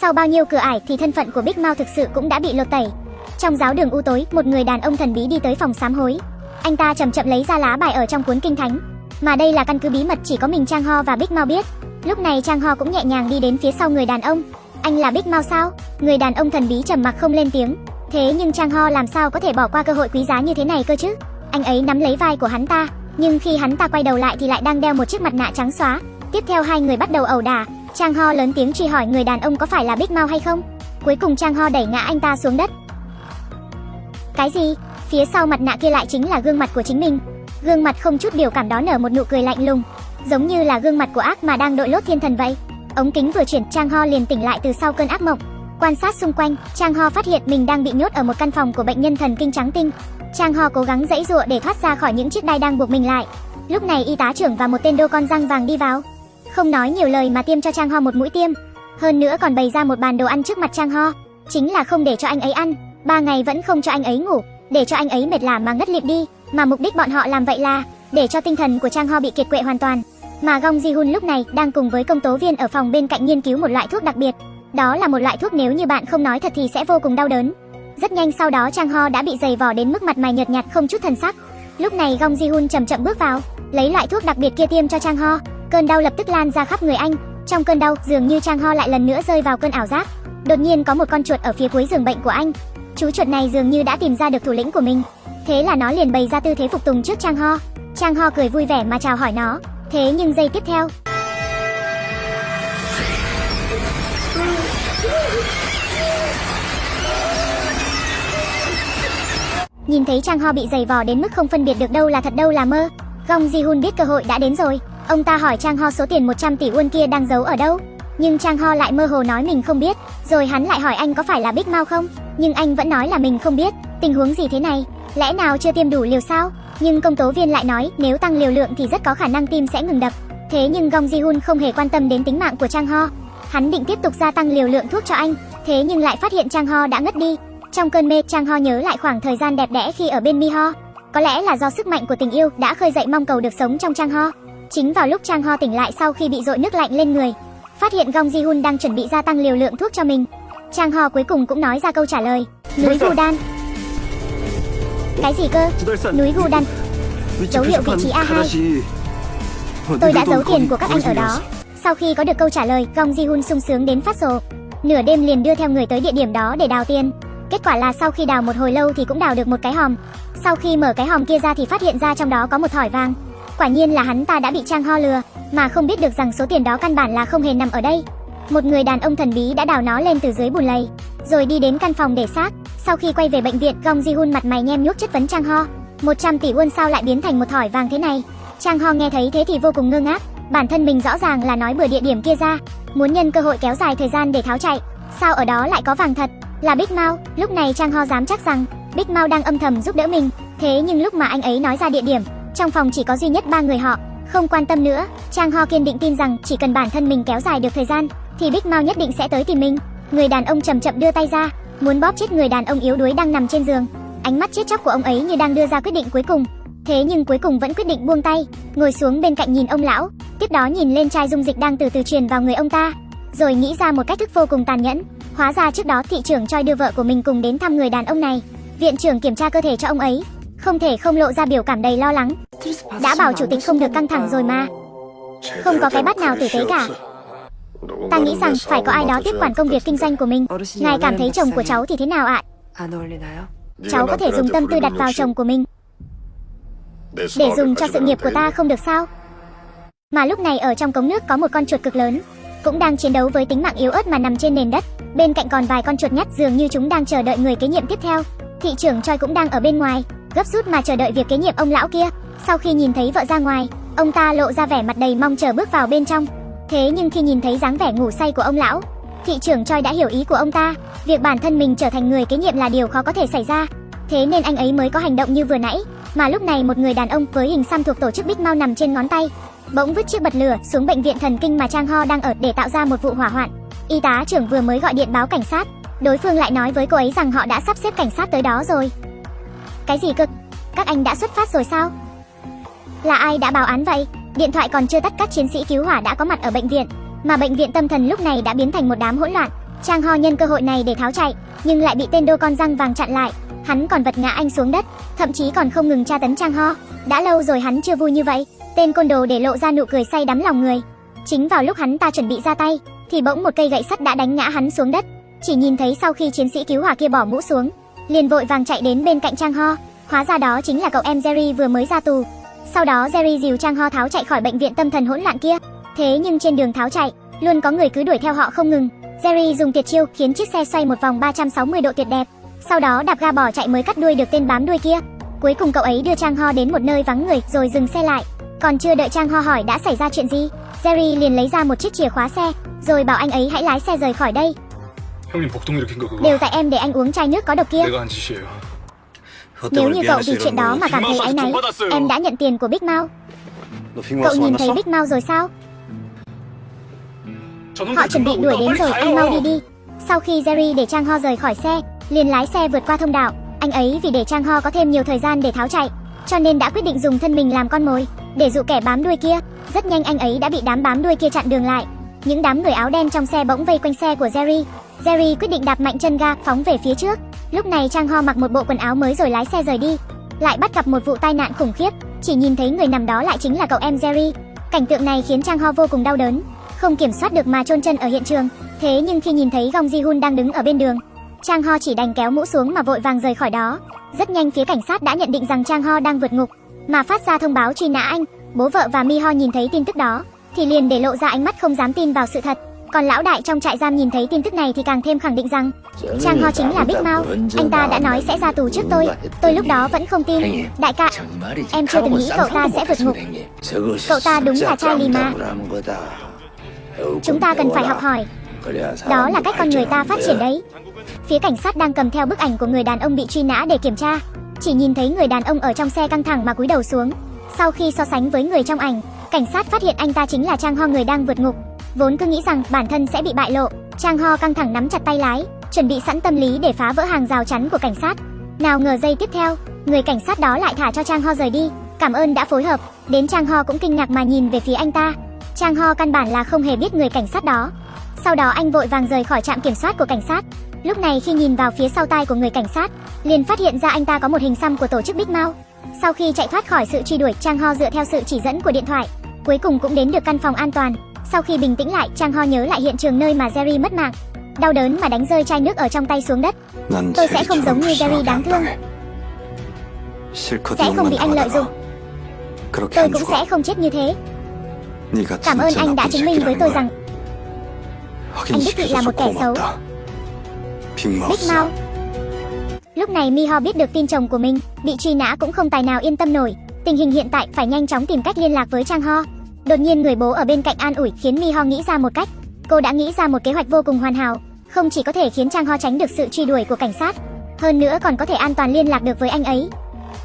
Sau bao nhiêu cửa ải thì thân phận của Big Mao thực sự cũng đã bị lột tẩy. Trong giáo đường u tối, một người đàn ông thần bí đi tới phòng sám hối. Anh ta chậm chậm lấy ra lá bài ở trong cuốn kinh thánh, mà đây là căn cứ bí mật chỉ có mình Trang Ho và Big Mao biết. Lúc này Trang Ho cũng nhẹ nhàng đi đến phía sau người đàn ông. Anh là Big Mao sao? Người đàn ông thần bí trầm mặc không lên tiếng. Thế nhưng Trang Ho làm sao có thể bỏ qua cơ hội quý giá như thế này cơ chứ? Anh ấy nắm lấy vai của hắn ta, nhưng khi hắn ta quay đầu lại thì lại đang đeo một chiếc mặt nạ trắng xóa. Tiếp theo hai người bắt đầu ẩu đả. Trang Ho lớn tiếng truy hỏi người đàn ông có phải là Big Mao hay không. Cuối cùng Trang Ho đẩy ngã anh ta xuống đất. Cái gì? Phía sau mặt nạ kia lại chính là gương mặt của chính mình. Gương mặt không chút biểu cảm đó nở một nụ cười lạnh lùng, giống như là gương mặt của ác mà đang đội lốt thiên thần vậy. Ống kính vừa chuyển, Trang Ho liền tỉnh lại từ sau cơn ác mộng. Quan sát xung quanh, Trang Ho phát hiện mình đang bị nhốt ở một căn phòng của bệnh nhân thần kinh trắng tinh. Trang Ho cố gắng dãy dụa để thoát ra khỏi những chiếc đai đang buộc mình lại. Lúc này y tá trưởng và một tên đô con răng vàng đi vào. Không nói nhiều lời mà tiêm cho Trang Ho một mũi tiêm. Hơn nữa còn bày ra một bàn đồ ăn trước mặt Trang Ho. Chính là không để cho anh ấy ăn. Ba ngày vẫn không cho anh ấy ngủ, để cho anh ấy mệt lả mà ngất liệm đi. Mà mục đích bọn họ làm vậy là để cho tinh thần của Trang Ho bị kiệt quệ hoàn toàn. Mà Gong Ji Hun lúc này đang cùng với công tố viên ở phòng bên cạnh nghiên cứu một loại thuốc đặc biệt. Đó là một loại thuốc nếu như bạn không nói thật thì sẽ vô cùng đau đớn. Rất nhanh sau đó Trang Ho đã bị dày vò đến mức mặt mày nhợt nhạt không chút thần sắc. Lúc này Gong Ji Hun chậm chậm bước vào, lấy loại thuốc đặc biệt kia tiêm cho Trang Ho. Cơn đau lập tức lan ra khắp người anh. Trong cơn đau, dường như Trang Ho lại lần nữa rơi vào cơn ảo giác. Đột nhiên có một con chuột ở phía cuối giường bệnh của anh. Chú chuột này dường như đã tìm ra được thủ lĩnh của mình. Thế là nó liền bày ra tư thế phục tùng trước Trang Ho. Trang Ho cười vui vẻ mà chào hỏi nó. Thế nhưng giây tiếp theo, Nhìn thấy Trang Ho bị giày vò đến mức không phân biệt được đâu là thật đâu là mơ, Gong Ji Hun biết cơ hội đã đến rồi. Ông ta hỏi Trang Ho số tiền 100 tỷ won kia đang giấu ở đâu. Nhưng Trang Ho lại mơ hồ nói mình không biết, rồi hắn lại hỏi anh có phải là Big Mao không, nhưng anh vẫn nói là mình không biết. Tình huống gì thế này? Lẽ nào chưa tiêm đủ liều sao? Nhưng công tố viên lại nói nếu tăng liều lượng thì rất có khả năng tim sẽ ngừng đập. Thế nhưng Gong Ji Hun không hề quan tâm đến tính mạng của Trang Ho. Hắn định tiếp tục gia tăng liều lượng thuốc cho anh, thế nhưng lại phát hiện Trang Ho đã ngất đi. Trong cơn mê, Trang Ho nhớ lại khoảng thời gian đẹp đẽ khi ở bên Mi Ho. Có lẽ là do sức mạnh của tình yêu đã khơi dậy mong cầu được sống trong Trang Ho. Chính vào lúc Trang Ho tỉnh lại sau khi bị dội nước lạnh lên người, phát hiện Gong Ji Hun đang chuẩn bị gia tăng liều lượng thuốc cho mình. Trang Ho cuối cùng cũng nói ra câu trả lời, núi Gu Đan. Cái gì cơ? Núi Gu Đan. Dấu hiệu vị trí A2. Tôi đã giấu tiền của các anh ở đó. Sau khi có được câu trả lời, Gong Ji Hun sung sướng đến phát rồ. Nửa đêm liền đưa theo người tới địa điểm đó để đào tiền. Kết quả là sau khi đào một hồi lâu thì cũng đào được một cái hòm. Sau khi mở cái hòm kia ra thì phát hiện ra trong đó có một thỏi vàng. Quả nhiên là hắn ta đã bị Trang Ho lừa, mà không biết được rằng số tiền đó căn bản là không hề nằm ở đây. Một người đàn ông thần bí đã đào nó lên từ dưới bùn lầy, rồi đi đến căn phòng để xác. Sau khi quay về bệnh viện, Gong Ji Hun mặt mày nhem nhuốc chất vấn Trang Ho. 100 tỷ won sao lại biến thành một thỏi vàng thế này? Trang Ho nghe thấy thế thì vô cùng ngơ ngác. Bản thân mình rõ ràng là nói bừa địa điểm kia ra, muốn nhân cơ hội kéo dài thời gian để tháo chạy. Sao ở đó lại có vàng thật? Là Big Mao. Lúc này Trang Ho dám chắc rằng Big Mao đang âm thầm giúp đỡ mình. Thế nhưng lúc mà anh ấy nói ra địa điểm, trong phòng chỉ có duy nhất ba người họ. Không quan tâm nữa, Trang Ho kiên định tin rằng chỉ cần bản thân mình kéo dài được thời gian, thì Big Mao nhất định sẽ tới tìm mình. Người đàn ông chậm chậm đưa tay ra, muốn bóp chết người đàn ông yếu đuối đang nằm trên giường. Ánh mắt chết chóc của ông ấy như đang đưa ra quyết định cuối cùng. Thế nhưng cuối cùng vẫn quyết định buông tay, ngồi xuống bên cạnh nhìn ông lão, tiếp đó nhìn lên chai dung dịch đang từ từ truyền vào người ông ta, rồi nghĩ ra một cách thức vô cùng tàn nhẫn. Hóa ra trước đó thị trưởng Choi đưa vợ của mình cùng đến thăm người đàn ông này. Viện trưởng kiểm tra cơ thể cho ông ấy, không thể không lộ ra biểu cảm đầy lo lắng. Đã bảo chủ tịch không được căng thẳng rồi mà. Không có cái bắt nào tử tế cả. Ta nghĩ rằng phải có ai đó tiếp quản công việc kinh doanh của mình. Ngài cảm thấy chồng của cháu thì thế nào ạ? Cháu có thể dùng tâm tư đặt vào chồng của mình để dùng cho sự nghiệp của ta không được sao? Mà lúc này ở trong cống nước có một con chuột cực lớn, cũng đang chiến đấu với tính mạng yếu ớt mà nằm trên nền đất. Bên cạnh còn vài con chuột nhắt dường như chúng đang chờ đợi người kế nhiệm tiếp theo. Thị trưởng Choi cũng đang ở bên ngoài, gấp rút mà chờ đợi việc kế nhiệm ông lão kia. Sau khi nhìn thấy vợ ra ngoài, ông ta lộ ra vẻ mặt đầy mong chờ bước vào bên trong. Thế nhưng khi nhìn thấy dáng vẻ ngủ say của ông lão, thị trưởng Choi đã hiểu ý của ông ta, việc bản thân mình trở thành người kế nhiệm là điều khó có thể xảy ra. Thế nên anh ấy mới có hành động như vừa nãy, mà lúc này một người đàn ông với hình xăm thuộc tổ chức Big Mao nằm trên ngón tay, bỗng vứt chiếc bật lửa xuống bệnh viện thần kinh mà Trang Ho đang ở để tạo ra một vụ hỏa hoạn. Y tá trưởng vừa mới gọi điện báo cảnh sát, đối phương lại nói với cô ấy rằng họ đã sắp xếp cảnh sát tới đó rồi. Cái gì cực? Các anh đã xuất phát rồi sao? Là ai đã báo án vậy? Điện thoại còn chưa tắt các chiến sĩ cứu hỏa đã có mặt ở bệnh viện, mà bệnh viện tâm thần lúc này đã biến thành một đám hỗn loạn. Trang Ho nhân cơ hội này để tháo chạy, nhưng lại bị tên đô con răng vàng chặn lại. Hắn còn vật ngã anh xuống đất, thậm chí còn không ngừng tra tấn Trang Ho. Đã lâu rồi hắn chưa vui như vậy. Tên côn đồ để lộ ra nụ cười say đắm lòng người. Chính vào lúc hắn ta chuẩn bị ra tay, thì bỗng một cây gậy sắt đã đánh ngã hắn xuống đất. Chỉ nhìn thấy sau khi chiến sĩ cứu hỏa kia bỏ mũ xuống, liền vội vàng chạy đến bên cạnh Trang Ho. Hóa ra đó chính là cậu em Jerry vừa mới ra tù. Sau đó Jerry dìu Trang Ho tháo chạy khỏi bệnh viện tâm thần hỗn loạn kia. Thế nhưng trên đường tháo chạy, luôn có người cứ đuổi theo họ không ngừng. Jerry dùng tuyệt chiêu khiến chiếc xe xoay một vòng 360 độ tuyệt đẹp. Sau đó đạp ga bỏ chạy mới cắt đuôi được tên bám đuôi kia. Cuối cùng cậu ấy đưa Trang Ho đến một nơi vắng người rồi dừng xe lại. Còn chưa đợi Trang Ho hỏi đã xảy ra chuyện gì, Jerry liền lấy ra một chiếc chìa khóa xe, rồi bảo anh ấy hãy lái xe rời khỏi đây. Đều tại em để anh uống chai nước có độc kia. Nếu như cậu vì chuyện đó mà cảm thấy áy náy Em đã nhận tiền của Big Mao. Cậu nhìn thấy Big Mao rồi sao? Họ chuẩn bị đuổi đến rồi anh mau đi đi. Sau khi Jerry để Trang Ho rời khỏi xe liền lái xe vượt qua thông đạo. Anh ấy vì để Trang Ho có thêm nhiều thời gian để tháo chạy Cho nên đã quyết định dùng thân mình làm con mồi Để dụ kẻ bám đuôi kia. Rất nhanh anh ấy đã bị đám bám đuôi kia chặn đường lại. Những đám người áo đen trong xe bỗng vây quanh xe của Jerry. Jerry quyết định đạp mạnh chân ga phóng về phía trước. Lúc này Trang Ho mặc một bộ quần áo mới rồi lái xe rời đi. Lại bắt gặp một vụ tai nạn khủng khiếp, chỉ nhìn thấy người nằm đó lại chính là cậu em Jerry. Cảnh tượng này khiến Trang Ho vô cùng đau đớn, không kiểm soát được mà chôn chân ở hiện trường. Thế nhưng khi nhìn thấy Gong Ji Hun đang đứng ở bên đường, Trang Ho chỉ đành kéo mũ xuống mà vội vàng rời khỏi đó. Rất nhanh phía cảnh sát đã nhận định rằng Trang Ho đang vượt ngục, mà phát ra thông báo truy nã anh. Bố vợ và Mi Ho nhìn thấy tin tức đó, thì liền để lộ ra ánh mắt không dám tin vào sự thật. Còn lão đại trong trại giam nhìn thấy tin tức này thì càng thêm khẳng định rằng Trang Ho chính là Big Mao. Anh ta đã nói sẽ ra tù trước tôi. Tôi lúc đó vẫn không tin. Đại ca, em chưa từng nghĩ cậu ta sẽ vượt ngục. Cậu ta đúng là Charlie mà. Chúng ta cần phải học hỏi. Đó là cách con người ta phát triển đấy. Phía cảnh sát đang cầm theo bức ảnh của người đàn ông bị truy nã để kiểm tra. Chỉ nhìn thấy người đàn ông ở trong xe căng thẳng mà cúi đầu xuống. Sau khi so sánh với người trong ảnh, cảnh sát phát hiện anh ta chính là Trang Ho người đang vượt ngục. Vốn cứ nghĩ rằng bản thân sẽ bị bại lộ, Trang Ho căng thẳng nắm chặt tay lái, chuẩn bị sẵn tâm lý để phá vỡ hàng rào chắn của cảnh sát. Nào ngờ giây tiếp theo, người cảnh sát đó lại thả cho Trang Ho rời đi. Cảm ơn đã phối hợp. Đến Trang Ho cũng kinh ngạc mà nhìn về phía anh ta. Trang Ho căn bản là không hề biết người cảnh sát đó. Sau đó anh vội vàng rời khỏi trạm kiểm soát của cảnh sát. Lúc này khi nhìn vào phía sau tai của người cảnh sát, liền phát hiện ra anh ta có một hình xăm của tổ chức Big Mao. Sau khi chạy thoát khỏi sự truy đuổi, Trang Ho dựa theo sự chỉ dẫn của điện thoại, cuối cùng cũng đến được căn phòng an toàn. Sau khi bình tĩnh lại, Trang Ho nhớ lại hiện trường nơi mà Jerry mất mạng. Đau đớn mà đánh rơi chai nước ở trong tay xuống đất. Tôi sẽ không giống như Jerry đáng thương, sẽ không bị anh lợi dụng. Tôi cũng sẽ không chết như thế. Cảm ơn anh đã chứng minh với tôi rằng anh đích thị là một kẻ xấu. Big Mouth. Lúc này Miho biết được tin chồng của mình bị truy nã cũng không tài nào yên tâm nổi. Tình hình hiện tại phải nhanh chóng tìm cách liên lạc với Trang Ho. Đột nhiên người bố ở bên cạnh an ủi khiến Mi Ho nghĩ ra một cách. Cô đã nghĩ ra một kế hoạch vô cùng hoàn hảo, không chỉ có thể khiến Trang Ho tránh được sự truy đuổi của cảnh sát, hơn nữa còn có thể an toàn liên lạc được với anh ấy.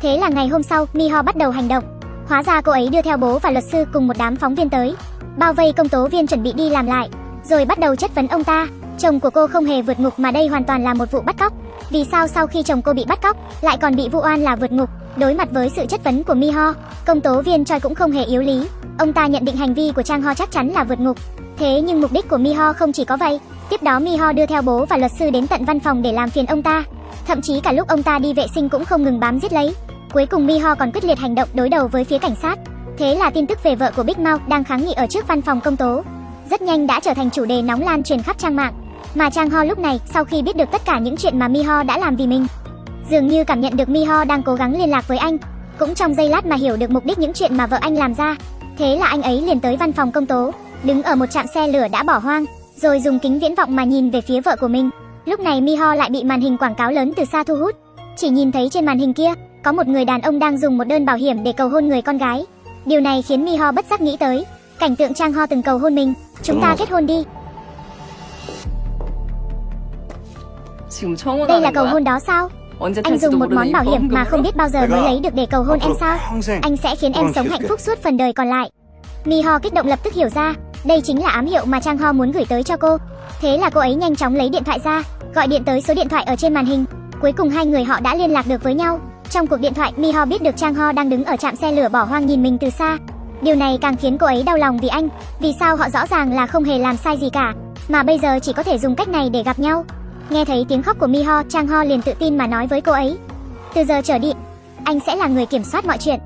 Thế là ngày hôm sau, Mi Ho bắt đầu hành động. Hóa ra cô ấy đưa theo bố và luật sư cùng một đám phóng viên tới, bao vây công tố viên chuẩn bị đi làm lại, rồi bắt đầu chất vấn ông ta. Chồng của cô không hề vượt ngục mà đây hoàn toàn là một vụ bắt cóc. Vì sao sau khi chồng cô bị bắt cóc, lại còn bị vụ oan là vượt ngục? Đối mặt với sự chất vấn của Mi Ho, công tố viên Choi cũng không hề yếu lý. Ông ta nhận định hành vi của Trang Ho chắc chắn là vượt ngục. Thế nhưng mục đích của Mi Ho không chỉ có vậy. Tiếp đó Mi Ho đưa theo bố và luật sư đến tận văn phòng để làm phiền ông ta. Thậm chí cả lúc ông ta đi vệ sinh cũng không ngừng bám giết lấy. Cuối cùng Mi Ho còn quyết liệt hành động đối đầu với phía cảnh sát. Thế là tin tức về vợ của Big Mouth đang kháng nghị ở trước văn phòng công tố, rất nhanh đã trở thành chủ đề nóng lan truyền khắp trang mạng. Mà Trang Ho lúc này, sau khi biết được tất cả những chuyện mà Miho đã làm vì mình, dường như cảm nhận được Miho đang cố gắng liên lạc với anh, cũng trong giây lát mà hiểu được mục đích những chuyện mà vợ anh làm ra. Thế là anh ấy liền tới văn phòng công tố, đứng ở một trạm xe lửa đã bỏ hoang, rồi dùng kính viễn vọng mà nhìn về phía vợ của mình. Lúc này Miho lại bị màn hình quảng cáo lớn từ xa thu hút. Chỉ nhìn thấy trên màn hình kia, có một người đàn ông đang dùng một đơn bảo hiểm để cầu hôn người con gái. Điều này khiến Miho bất giác nghĩ tới cảnh tượng Trang Ho từng cầu hôn mình. Chúng ta kết hôn đi. Đây là cầu hôn đó sao? Anh dùng một món bảo hiểm mà không biết bao giờ mới lấy được để cầu hôn em sao? Anh sẽ khiến em sống hạnh phúc suốt phần đời còn lại. Miho kích động lập tức hiểu ra, đây chính là ám hiệu mà Trang Ho muốn gửi tới cho cô. Thế là cô ấy nhanh chóng lấy điện thoại ra, gọi điện tới số điện thoại ở trên màn hình. Cuối cùng hai người họ đã liên lạc được với nhau. Trong cuộc điện thoại, Miho biết được Trang Ho đang đứng ở trạm xe lửa bỏ hoang nhìn mình từ xa. Điều này càng khiến cô ấy đau lòng vì anh. Vì sao họ rõ ràng là không hề làm sai gì cả, mà bây giờ chỉ có thể dùng cách này để gặp nhau. Nghe thấy tiếng khóc của Miho, Chang Ho liền tự tin mà nói với cô ấy. Từ giờ trở đi, anh sẽ là người kiểm soát mọi chuyện.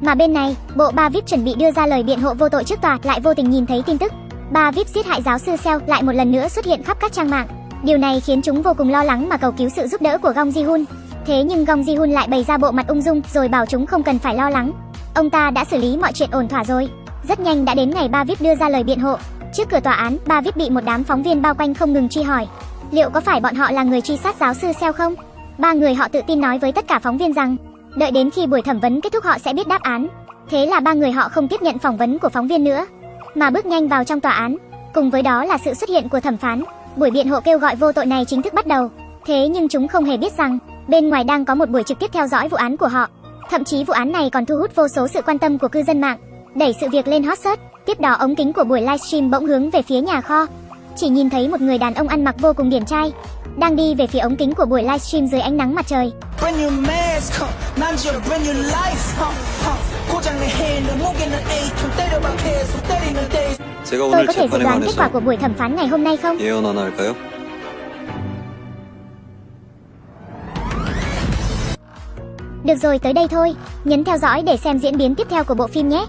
Mà bên này, bộ ba VIP chuẩn bị đưa ra lời biện hộ vô tội trước tòa lại vô tình nhìn thấy tin tức. Ba VIP giết hại giáo sư Seo lại một lần nữa xuất hiện khắp các trang mạng. Điều này khiến chúng vô cùng lo lắng mà cầu cứu sự giúp đỡ của Gong Ji-hun. Thế nhưng Gong Ji-hun lại bày ra bộ mặt ung dung rồi bảo chúng không cần phải lo lắng. Ông ta đã xử lý mọi chuyện ổn thỏa rồi. Rất nhanh đã đến ngày ba VIP đưa ra lời biện hộ. Trước cửa tòa án, bà viết bị một đám phóng viên bao quanh không ngừng truy hỏi. Liệu có phải bọn họ là người truy sát giáo sư Seo không? Ba người họ tự tin nói với tất cả phóng viên rằng, đợi đến khi buổi thẩm vấn kết thúc họ sẽ biết đáp án. Thế là ba người họ không tiếp nhận phỏng vấn của phóng viên nữa, mà bước nhanh vào trong tòa án. Cùng với đó là sự xuất hiện của thẩm phán. Buổi biện hộ kêu gọi vô tội này chính thức bắt đầu. Thế nhưng chúng không hề biết rằng, bên ngoài đang có một buổi trực tiếp theo dõi vụ án của họ. Thậm chí vụ án này còn thu hút vô số sự quan tâm của cư dân mạng, đẩy sự việc lên hot search. Tiếp đó ống kính của buổi livestream bỗng hướng về phía nhà kho. Chỉ nhìn thấy một người đàn ông ăn mặc vô cùng điển trai, đang đi về phía ống kính của buổi livestream dưới ánh nắng mặt trời. Tôi có thể dự đoán kết quả của buổi thẩm phán ngày hôm nay không? Được rồi, tới đây thôi. Nhấn theo dõi để xem diễn biến tiếp theo của bộ phim nhé.